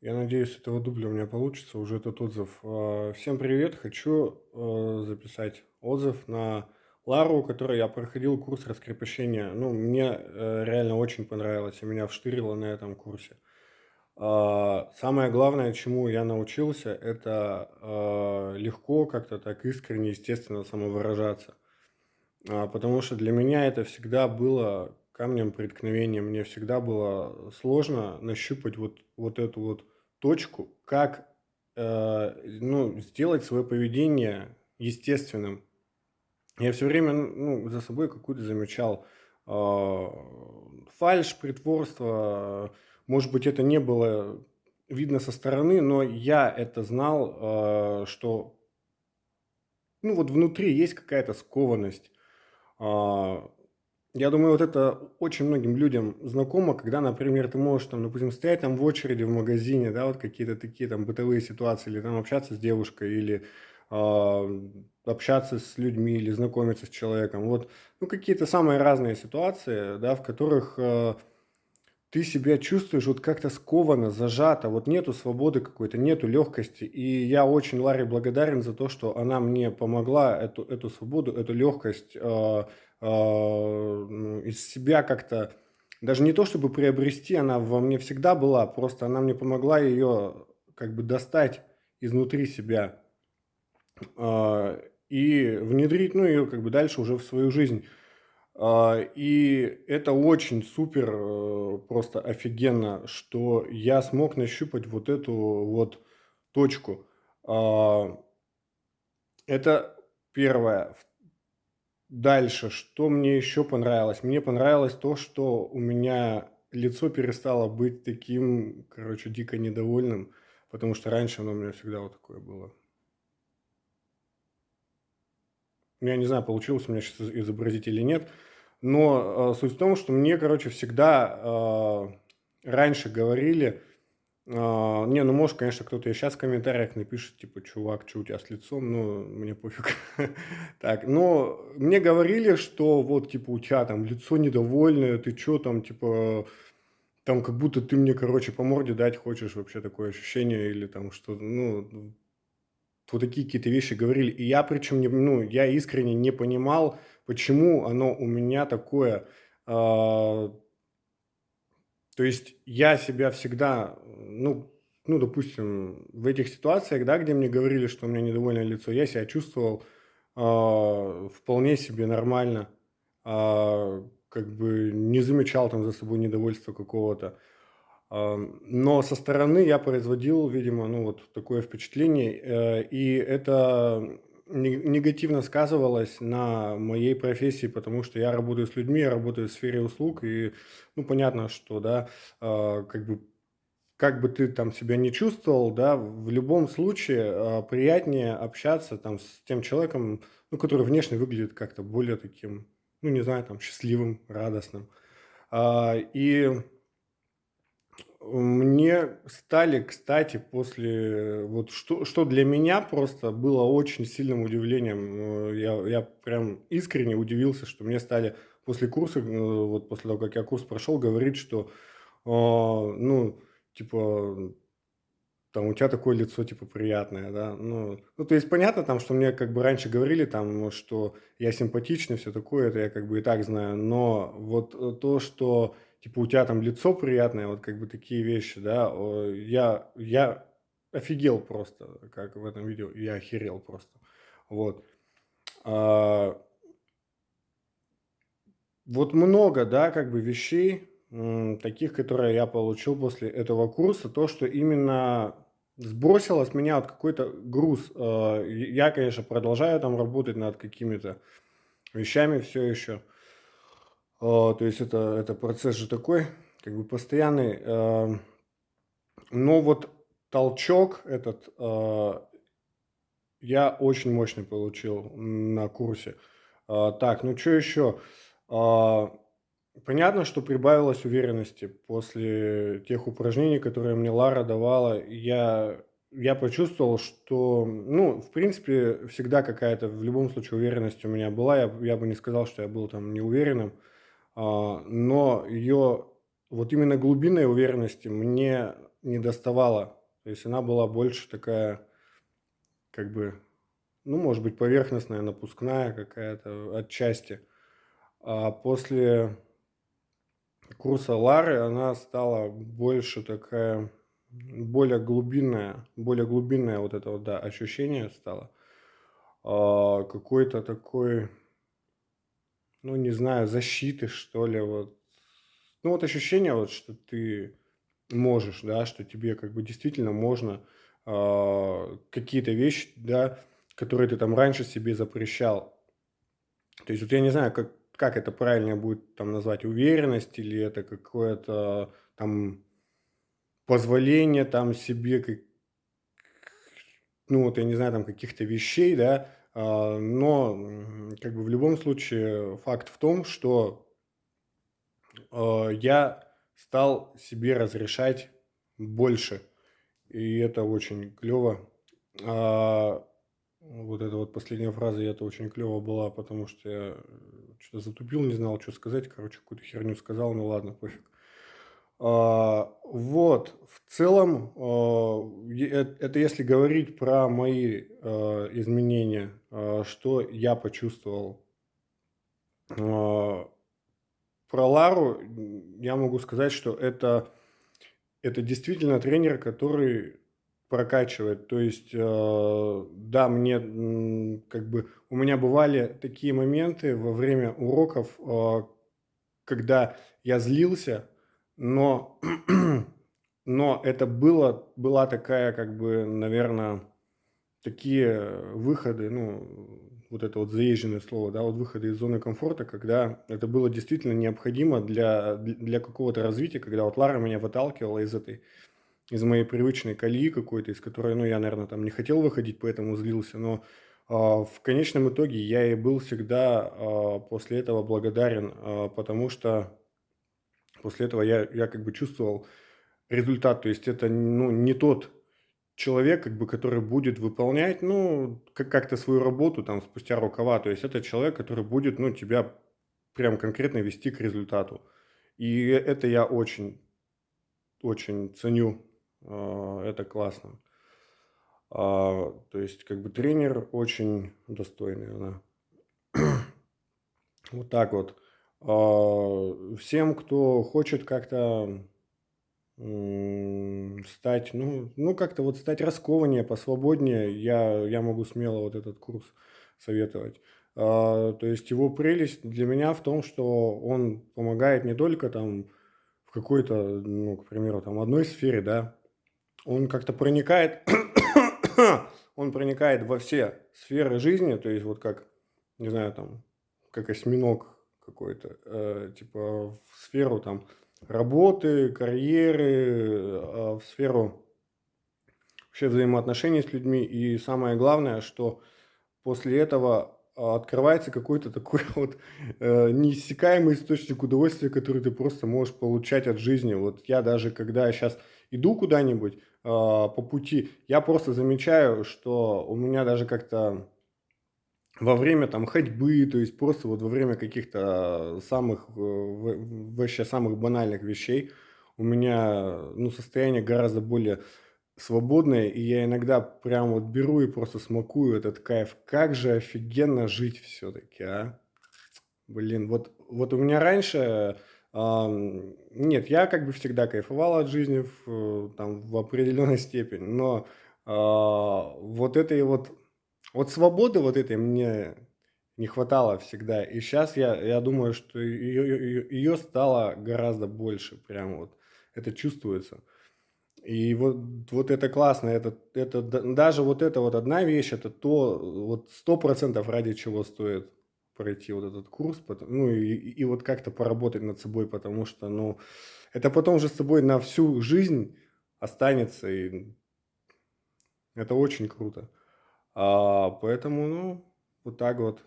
Я надеюсь, этого дубля у меня получится уже этот отзыв. А, всем привет! Хочу э, записать отзыв на Лару, у которой я проходил курс раскрепощения. Ну, мне э, реально очень понравилось, и меня вштырило на этом курсе. А, самое главное, чему я научился, это легко, как-то так искренне, естественно самовыражаться. А, потому что для меня это всегда было камнем преткновения. Мне всегда было сложно нащупать вот, вот эту вот точку, как э, ну, сделать свое поведение естественным. Я все время ну, за собой какую-то замечал э, фальшь, притворство. Может быть, это не было видно со стороны, но я это знал, э, что ну, вот внутри есть какая-то скованность. А, я думаю, вот это очень многим людям знакомо, когда, например, ты можешь, там, допустим, стоять там в очереди в магазине, да, вот какие-то такие там бытовые ситуации, или там общаться с девушкой, или э, общаться с людьми, или знакомиться с человеком. Вот, ну, какие-то самые разные ситуации, да, в которых э, ты себя чувствуешь вот как-то скованно, зажато, вот нету свободы какой-то, нету легкости. И я очень Ларе благодарен за то, что она мне помогла эту, эту свободу, эту легкость э, а, ну, из себя как-то, даже не то чтобы приобрести, она во мне всегда была, просто она мне помогла ее как бы достать изнутри себя а, и внедрить, ну, ее как бы дальше уже в свою жизнь. А, и это очень супер, э, просто офигенно, что я смог нащупать вот эту вот точку. Это первое. Дальше, что мне еще понравилось? Мне понравилось то, что у меня лицо перестало быть таким, короче, дико недовольным, потому что раньше оно у меня всегда вот такое было. Ну, я не знаю, получилось у меня сейчас изобразить или нет, но э, суть в том, что мне, короче, всегда э, раньше говорили, а, не, ну может, конечно, кто-то и сейчас в комментариях напишет, типа, чувак, что у тебя с лицом, ну, мне пофиг. так, но мне говорили, что вот, типа, у тебя там лицо недовольное, ты что там, типа, там как будто ты мне, короче, по морде дать хочешь, вообще такое ощущение, или там что, ну, вот такие какие-то вещи говорили. И я причем, не, ну, я искренне не понимал, почему оно у меня такое, э, то есть я себя всегда, ну, ну, допустим, в этих ситуациях, да, где мне говорили, что у меня недовольное лицо, я себя чувствовал э, вполне себе нормально, э, как бы не замечал там за собой недовольства какого-то. Но со стороны я производил, видимо, ну, вот такое впечатление, э, и это негативно сказывалось на моей профессии, потому что я работаю с людьми, я работаю в сфере услуг, и, ну, понятно, что, да, э, как бы, как бы ты там себя не чувствовал, да, в любом случае э, приятнее общаться там с тем человеком, ну, который внешне выглядит как-то более таким, ну, не знаю, там, счастливым, радостным. Э, и мне стали, кстати, после вот что что для меня просто было очень сильным удивлением, э, я я прям искренне удивился, что мне стали после курса, э, вот после того, как я курс прошел, говорить, что, а, ну, типа, там у тебя такое лицо, типа, приятное, да. Ну ну, то есть понятно там, что мне как бы раньше говорили там, что я симпатичный, все такое, это я как бы и так знаю. Но вот, э, то, что типа у тебя там лицо приятное, вот как бы такие вещи, да, я, я офигел просто, как в этом видео, я охерел просто, вот. А, вот много, да, как бы вещей, таких, которые я получил после этого курса, то, что именно сбросило с меня вот какой-то груз. А, я, конечно, продолжаю там работать над какими-то вещами все еще, то есть это, это процесс же такой, как бы постоянный. А, но вот толчок этот а, я очень мощный получил на курсе. Так, ну что еще? Понятно, что прибавилось уверенности после тех упражнений, которые мне Лара давала. Я, я почувствовал, что, ну, в принципе, всегда какая-то, в любом случае, уверенность у меня была. Я, я бы не сказал, что я был там неуверенным. А, но ее вот именно глубинной уверенности мне не доставала. То есть она была больше такая, как бы, ну, может быть, поверхностная, напускная какая-то отчасти. А после курса Лары она стала больше такая, более глубинная, более глубинное вот это вот, да, ощущение стало. А, какой-то такой, ну, не знаю, защиты, что ли, вот. Ну, вот ощущение вот, что ты можешь, да, что тебе как бы действительно можно а, какие-то вещи, да, которые ты там раньше себе запрещал. То есть вот я не знаю, как, как это правильно будет там назвать, уверенность или это какое-то там позволение там себе, как, ну вот я не знаю, там каких-то вещей, да, но как бы в любом случае факт в том, что а, я стал себе разрешать больше, и это очень клево. А, вот эта вот последняя фраза, это очень клево была, потому что я что-то затупил, не знал, что сказать. Короче, какую-то херню сказал, ну ладно, пофиг. А, вот, в целом, а, э, это если говорить про мои а, изменения, что я почувствовал. Про Лару я могу сказать, что это, это действительно тренер, который прокачивает. То есть, да, мне как бы у меня бывали такие моменты во время уроков, когда я злился, но, но это было, была такая, как бы, наверное, такие выходы, ну, вот это вот заезженное слово, да, вот выходы из зоны комфорта, когда это было действительно необходимо для, для какого-то развития, когда вот Лара меня выталкивала из этой из моей привычной колеи какой-то, из которой, ну, я, наверное, там не хотел выходить, поэтому злился, но э, в конечном итоге я и был всегда э, после этого благодарен, э, потому что после этого я, я как бы чувствовал результат, то есть это, ну, не тот человек, как бы, который будет выполнять, ну, как- то свою работу там спустя рукава, то есть это человек, который будет, ну, тебя прям конкретно вести к результату. И это я очень, очень ценю а, это классно. А, то есть, как бы тренер очень достойный она. Вот так вот. А, всем, кто хочет как-то стать, ну, ну как-то вот стать раскованнее, посвободнее, я, я могу смело вот этот курс советовать. То есть его прелесть для меня в том, что он помогает не только там в какой-то, ну, к примеру, там одной сфере, да, он как-то проникает, он проникает во все сферы жизни, то есть вот как, не знаю, там, как осьминог какой-то, э, типа в сферу там работы, карьеры, э, в сферу вообще взаимоотношений с людьми. И самое главное, что после этого открывается какой-то такой вот э, неиссякаемый источник удовольствия, который ты просто можешь получать от жизни. Вот я даже, когда сейчас иду куда-нибудь, а, по пути, я просто замечаю, что у меня даже как-то во время там ходьбы, то есть просто вот во время каких-то самых, э, вообще самых банальных вещей, у меня, ну, состояние гораздо более свободное, и я иногда прям вот беру и просто смакую этот кайф. Как же офигенно жить все-таки, а? Блин, вот, вот у меня раньше нет, я как бы всегда кайфовал от жизни в, э, там, в определенной степени, но а, вот этой вот, вот свободы вот этой мне не хватало всегда. И сейчас я, я думаю, что ее, ее, ее стало гораздо больше, прям вот это чувствуется. И вот, вот это классно, это, это даже вот это вот одна вещь, это то, вот сто процентов ради чего стоит пройти вот этот курс, ну и, и вот как-то поработать над собой, потому что, ну, это потом же с тобой на всю жизнь останется, и это очень круто. А, поэтому, ну, вот так вот.